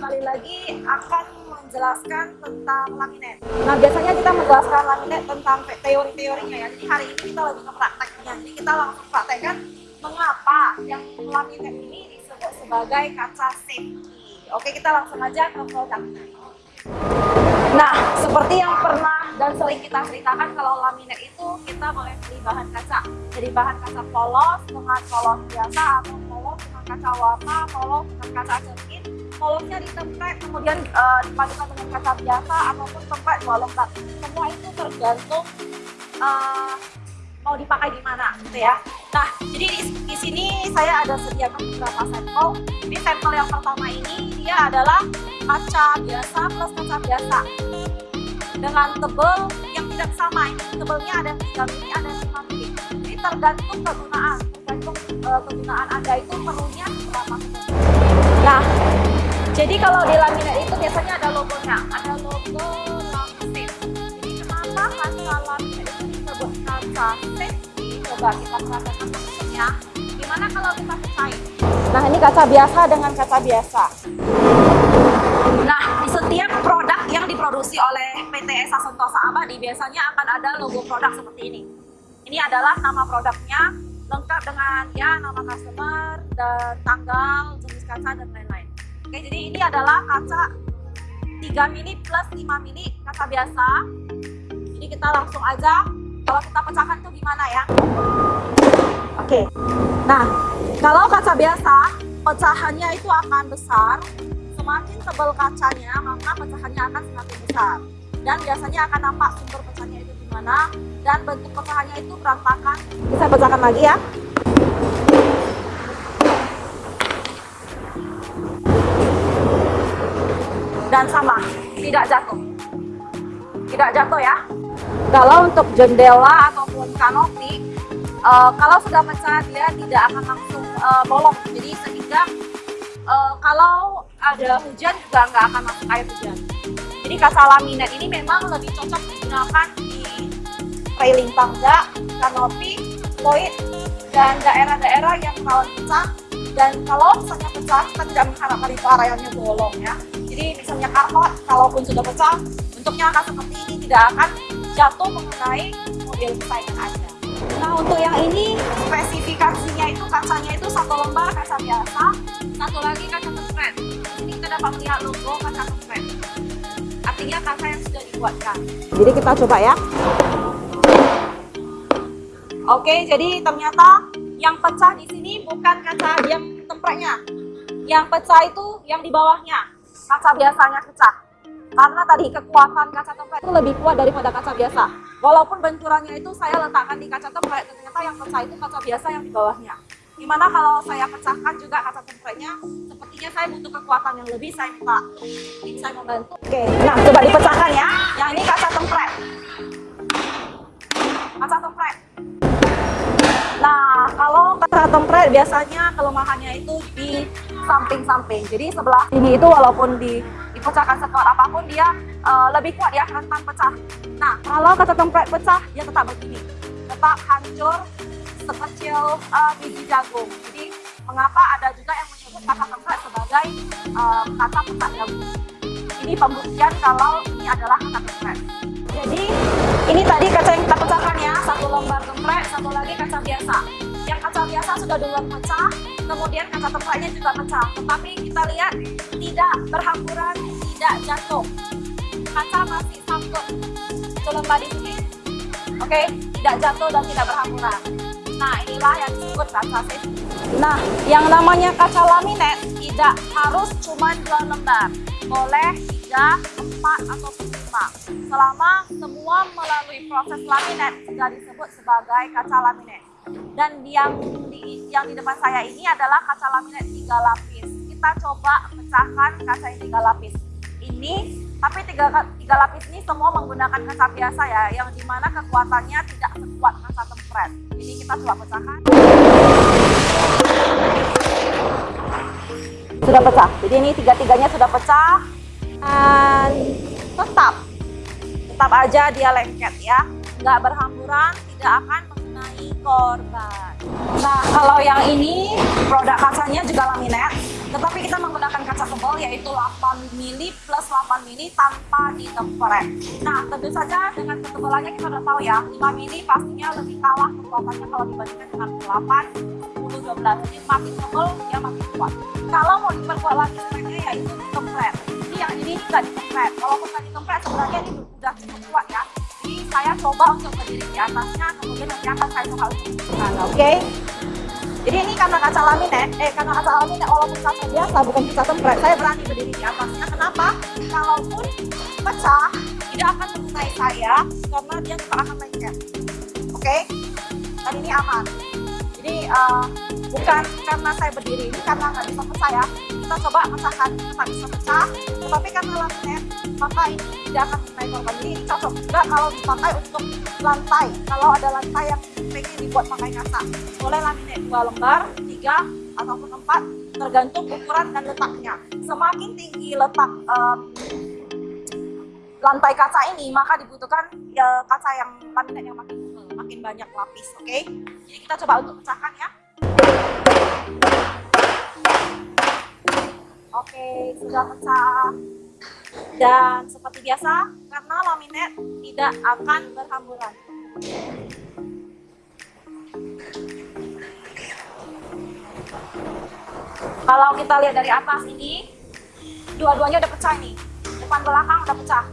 lagi akan menjelaskan tentang laminate. Nah, biasanya kita menjelaskan laminate tentang teori-teorinya ya. Jadi hari ini kita lebih ke prakteknya. Jadi kita langsung praktekkan mengapa yang laminate ini disebut sebagai kaca safety. Oke, kita langsung aja ke produknya. Nah, seperti yang pernah dan sering kita ceritakan kalau laminate itu kita boleh beli bahan kaca. Jadi bahan kaca polos dengan polos biasa atau polos dengan kaca warna, polos dengan kaca polosnya ditemprek kemudian uh, dipadukan dengan kaca biasa ataupun tempat dua lembar semua itu tergantung uh, mau dipakai di mana gitu ya. Nah jadi di, di sini saya ada sediakan beberapa sampel. Ini sampel yang pertama ini dia adalah kaca biasa plus kaca biasa. Dengan tebel yang tidak sama ini. Tebelnya ada 3 mili ada 5 mili. Jadi tergantung kegunaan. Tergantung uh, kegunaan anda itu perlunya berapa nah jadi kalau di laminat itu biasanya ada logonya, ada logo laminate. Jadi kenapa kaca laminat itu disebut kaca safety? Coba kita perhatikan bentuknya. Gimana kalau kita pecahin? Nah ini kaca biasa dengan kaca biasa. Nah di setiap produk yang diproduksi oleh PT Esa Sentosa Abadi biasanya akan ada logo produk seperti ini. Ini adalah nama produknya lengkap dengan ya nama customer dan tanggal, jenis kaca dan lain-lain. Oke, jadi ini adalah kaca 3 mili plus 5 mili kaca biasa. Jadi kita langsung aja kalau kita pecahkan tuh gimana ya. Oke. Nah, kalau kaca biasa pecahannya itu akan besar. Semakin tebal kacanya, maka pecahannya akan semakin besar. Dan biasanya akan nampak sumber pecahnya itu di mana dan bentuk pecahannya itu berantakan. Bisa pecahkan lagi ya. Dan sama, tidak jatuh. Tidak jatuh ya. Kalau untuk jendela ataupun kanopi, uh, kalau sudah pecah dia tidak akan langsung uh, bolong. Jadi sehingga uh, kalau ada hujan juga nggak akan masuk air hujan. Jadi kaca laminat ini memang lebih cocok digunakan di railing tangga, kanopi, void, dan daerah-daerah yang rawan pecah. Dan kalau misalnya pecah, kita tidak mengharapkan itu areanya bolong ya. Jadi misalnya karpet, kalaupun sudah pecah, bentuknya akan seperti ini, tidak akan jatuh mengenai mobil kesayangan Anda. Nah untuk yang ini spesifikasinya itu kacanya itu satu lembar kaca biasa, satu lagi kaca tempret. Ini kita dapat melihat logo kaca tempret. Artinya kaca yang sudah dibuatkan. Jadi kita coba ya. Oke, jadi ternyata yang pecah di sini bukan kaca yang tempretnya. Yang pecah itu yang di bawahnya kaca biasanya pecah. Karena tadi kekuatan kaca template itu lebih kuat daripada kaca biasa. Walaupun benturannya itu saya letakkan di kaca template, ternyata yang pecah itu kaca biasa yang di bawahnya. Gimana kalau saya pecahkan juga kaca template-nya? Sepertinya saya butuh kekuatan yang lebih, saya minta tim saya membantu. Oke, nah coba dipecahkan ya. Yang ini kaca template. Kaca template. Nah, kalau kaca template biasanya kelemahannya itu di samping-samping. Jadi sebelah sini itu walaupun di, dipecahkan sekuat apa pun dia uh, lebih kuat ya rentan pecah. Nah kalau kaca template pecah dia tetap begini, tetap hancur sekecil uh, biji jagung. Jadi mengapa ada juga yang menyebut kaca template sebagai uh, kaca pecah jagung. Ini pembuktian kalau ini adalah kaca template. Jadi ini tadi kaca yang kita pecahkan ya, satu lembar template, satu lagi kaca biasa. Kaca biasa sudah duluan pecah, kemudian kaca tempatnya juga pecah. Tetapi kita lihat tidak berhamburan, tidak jatuh. Kaca masih sangkut. Lembar di sini. Oke, tidak jatuh dan tidak berhamburan. Nah, inilah yang disebut kaca safety. Nah, yang namanya kaca laminate tidak harus cuma dua lembar. Boleh tiga, empat, atau lima. Selama semua melalui proses laminate sudah disebut sebagai kaca laminate. Dan yang di, yang di depan saya ini adalah kaca laminat tiga lapis. Kita coba pecahkan kaca yang tiga lapis. Ini, tapi tiga, tiga lapis ini semua menggunakan kaca biasa ya, yang di mana kekuatannya tidak sekuat kaca tempret. Jadi kita coba pecahkan. Sudah pecah. Jadi ini tiga-tiganya sudah pecah. Dan tetap, tetap aja dia lengket ya. Nggak berhamburan, tidak akan mengenai korban. Nah, kalau yang ini produk kacanya juga laminate. Tetapi kita menggunakan kaca tebal yaitu 8 mili plus 8 mili tanpa ditemperet. Nah, tentu saja dengan ketebalannya kita udah tahu ya, 5 mili pastinya lebih kalah kekuatannya kalau dibandingkan dengan 8, 10, 12. Jadi makin tebal dia makin kuat. Kalau mau diperkuat lagi speknya yaitu ditemperet. Ini yang ini tidak ditemperet. Walaupun nggak ditemperet sebenarnya ini sudah cukup kuat ya. Saya coba untuk berdiri di atasnya, kemudian nanti akan saya coba untuk oke? Jadi ini karena kaca laminat, eh karena kaca laminat walaupun kaca biasa bukan kaca tempret, saya berani berdiri di atasnya. Kenapa? Kalaupun pecah, tidak akan mengenai saya karena dia tidak akan lengket. Oke? Okay? Dan ini aman. Jadi uh, bukan karena saya berdiri, ini karena nggak bisa pecah ya. Kita coba pecahkan, kita bisa pecah. Tetapi karena laminat, maka ini tidak akan mengenai korban. Ini cocok juga kalau dipakai untuk lantai. Kalau ada lantai yang pengen dibuat pakai kaca, boleh laminat dua lembar, tiga ataupun empat, tergantung ukuran dan letaknya. Semakin tinggi letak um, lantai kaca ini, maka dibutuhkan ya, kaca yang laminat yang makin makin banyak lapis. Oke, okay? jadi kita coba untuk pecahkan ya. Oke, okay, sudah pecah. Dan seperti biasa, karena laminat tidak akan berhamburan. Kalau kita lihat dari atas ini, dua-duanya udah pecah nih. Depan belakang udah pecah.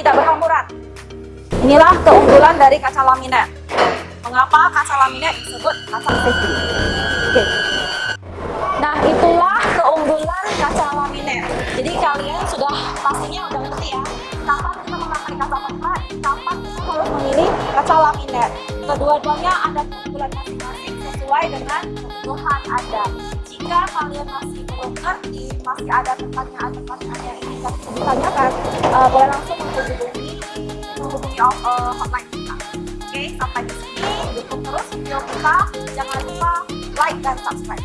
Tidak berhamburan. Inilah keunggulan dari kaca laminat. Mengapa kaca laminat disebut kaca safety? Oke. Nah, itulah keunggulan kaca laminat. Jadi kalian sudah pastinya udah ngerti ya. Kapan kita memakai kaca tempat, kapan kita harus memilih kaca laminat. Kedua-duanya ada keunggulan masing-masing sesuai dengan kebutuhan Anda. Jika kalian masih belum ngerti, masih ada pertanyaan-pertanyaan yang ingin kalian ditanyakan, uh, boleh langsung menghubungi menghubungi uh, hotline kita. Oke, sampai di sini. Dukung terus video kita. Jangan lupa like dan subscribe.